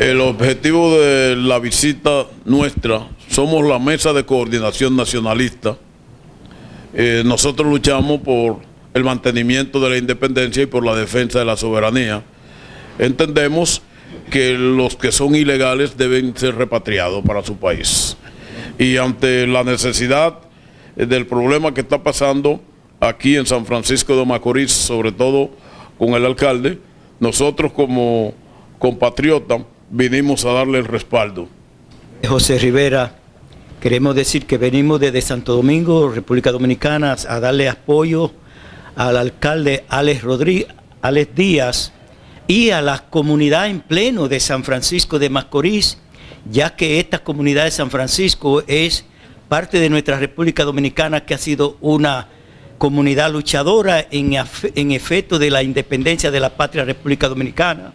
El objetivo de la visita nuestra, somos la Mesa de Coordinación Nacionalista. Eh, nosotros luchamos por el mantenimiento de la independencia y por la defensa de la soberanía. Entendemos que los que son ilegales deben ser repatriados para su país. Y ante la necesidad del problema que está pasando aquí en San Francisco de Macorís, sobre todo con el alcalde, nosotros como compatriotas vinimos a darle el respaldo. José Rivera, queremos decir que venimos desde Santo Domingo, República Dominicana, a darle apoyo al alcalde Alex, Rodríguez, Alex Díaz y a la comunidad en pleno de San Francisco de Macorís, ya que esta comunidad de San Francisco es parte de nuestra República Dominicana que ha sido una comunidad luchadora en, en efecto de la independencia de la patria República Dominicana.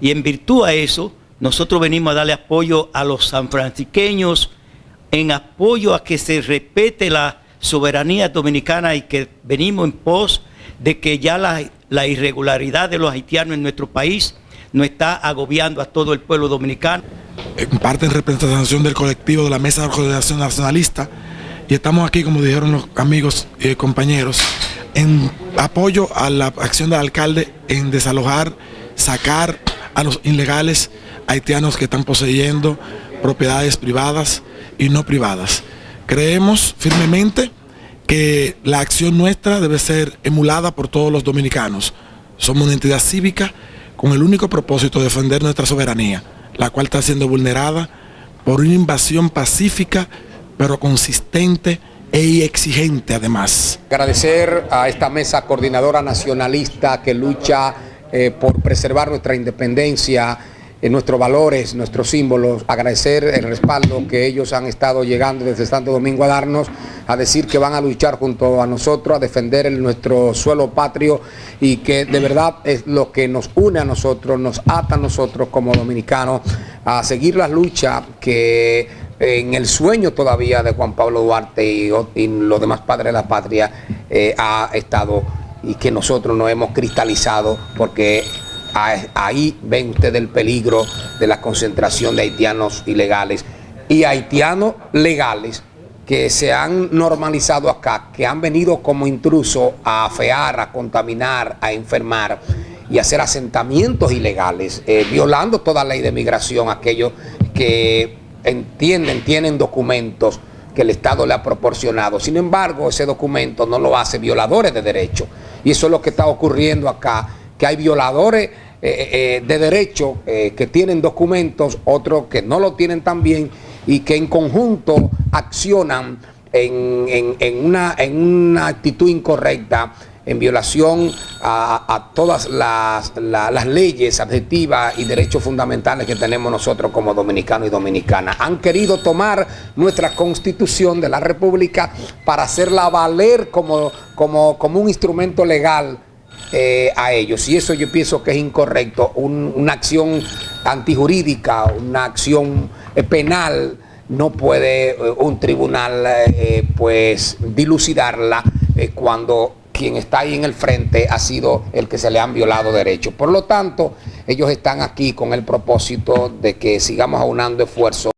Y en virtud a eso, nosotros venimos a darle apoyo a los sanfrancisqueños en apoyo a que se respete la soberanía dominicana y que venimos en pos de que ya la, irregularidad de los haitianos en nuestro país no está agobiando a todo el pueblo dominicano. En parte en representación del colectivo de la Mesa de Organización Nacionalista y estamos aquí, como dijeron los amigos y compañeros, en apoyo a la acción del alcalde en desalojar, sacar a los ilegales haitianos que están poseyendo propiedades privadas y no privadas. Creemos firmemente que la acción nuestra debe ser emulada por todos los dominicanos. Somos una entidad cívica con el único propósito de defender nuestra soberanía, la cual está siendo vulnerada por una invasión pacífica, pero consistente e exigente además. Agradecer a esta mesa coordinadora nacionalista que lucha eh, por preservar nuestra independencia, nuestros valores, nuestros símbolos, agradecer el respaldo que ellos han estado llegando desde Santo Domingo a darnos, a decir que van a luchar junto a nosotros, a defender nuestro suelo patrio y que de verdad es lo que nos une a nosotros, nos ata a nosotros como dominicanos a seguir la lucha que en el sueño todavía de Juan Pablo Duarte y, los demás padres de la patria eh, ha estado y que nosotros nos hemos cristalizado porque ahí ven ustedes el peligro de la concentración de haitianos ilegales y haitianos legales que se han normalizado acá, que han venido como intrusos a afear, a contaminar, a enfermar y hacer asentamientos ilegales, eh, violando toda ley de migración, aquellos que entienden, tienen documentos que el Estado le ha proporcionado. Sin embargo, ese documento no lo hace violadores de derechos. Y eso es lo que está ocurriendo acá, que hay violadores eh, eh, eh, de derechos que tienen documentos, otros que no lo tienen también y que en conjunto accionan en, una, en una actitud incorrecta en violación a, todas las, leyes adjetivas y derechos fundamentales que tenemos nosotros como dominicanos y dominicanas. Han querido tomar nuestra constitución de la república para hacerla valer como, como, como un instrumento legal eh, a ellos. Y eso yo pienso que es incorrecto. una acción antijurídica, una acción eh, penal, no puede eh, un tribunal pues dilucidarla cuando quien está ahí en el frente ha sido el que se le han violado derechos. Por lo tanto, ellos están aquí con el propósito de que sigamos aunando esfuerzos